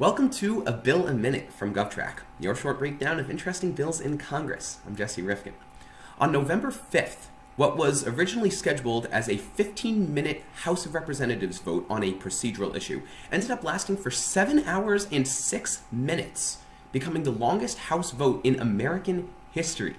Welcome to A Bill a Minute from GovTrack, your short breakdown of interesting bills in Congress. I'm Jesse Rifkin. On November 5th, what was originally scheduled as a 15-minute House of Representatives vote on a procedural issue ended up lasting for 7 hours and 6 minutes, becoming the longest House vote in American history.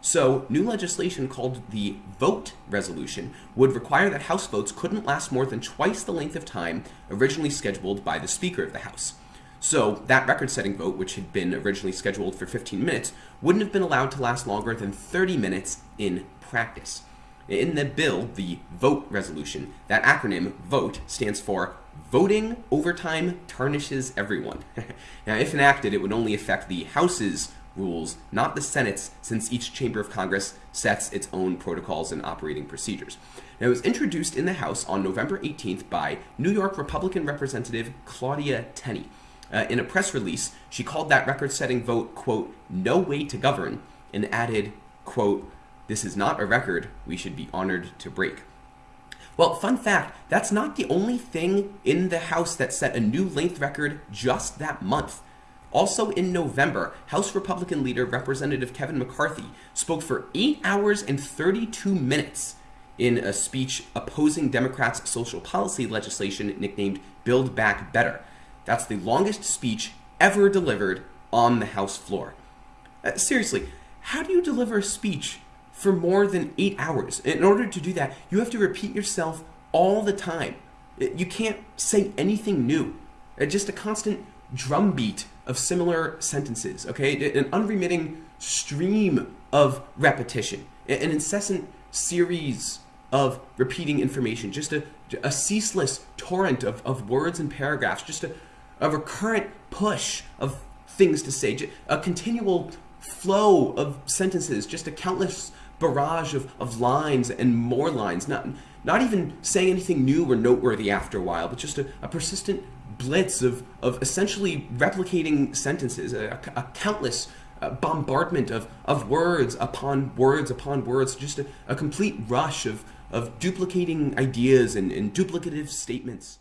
So, new legislation called the Vote Resolution would require that House votes couldn't last more than twice the length of time originally scheduled by the Speaker of the House. So, that record-setting vote, which had been originally scheduled for 15 minutes, wouldn't have been allowed to last longer than 30 minutes in practice. In the bill, the VOTE resolution, that acronym, VOTE, stands for Voting Overtime Tarnishes Everyone. now, if enacted, it would only affect the House's rules, not the Senate's, since each chamber of Congress sets its own protocols and operating procedures. Now, it was introduced in the House on November 18th by New York Republican Representative Claudia Tenney. Uh, in a press release, she called that record-setting vote, quote, no way to govern, and added, quote, this is not a record we should be honored to break. Well, fun fact, that's not the only thing in the House that set a new length record just that month. Also in November, House Republican leader Representative Kevin McCarthy spoke for 8 hours and 32 minutes in a speech opposing Democrats' social policy legislation nicknamed Build Back Better. That's the longest speech ever delivered on the House floor. Uh, seriously, how do you deliver a speech for more than eight hours? In order to do that, you have to repeat yourself all the time. Uh, you can't say anything new. Uh, just a constant drumbeat of similar sentences, okay? An unremitting stream of repetition, an incessant series of repeating information, just a, a ceaseless torrent of, of words and paragraphs, just a, a recurrent push of things to say, a continual flow of sentences, just a countless barrage of, of lines and more lines, not, not even saying anything new or noteworthy after a while, but just a, a persistent blitz of, of essentially replicating sentences, a, a countless uh, bombardment of, of words upon words upon words, just a, a complete rush of, of duplicating ideas and, and duplicative statements.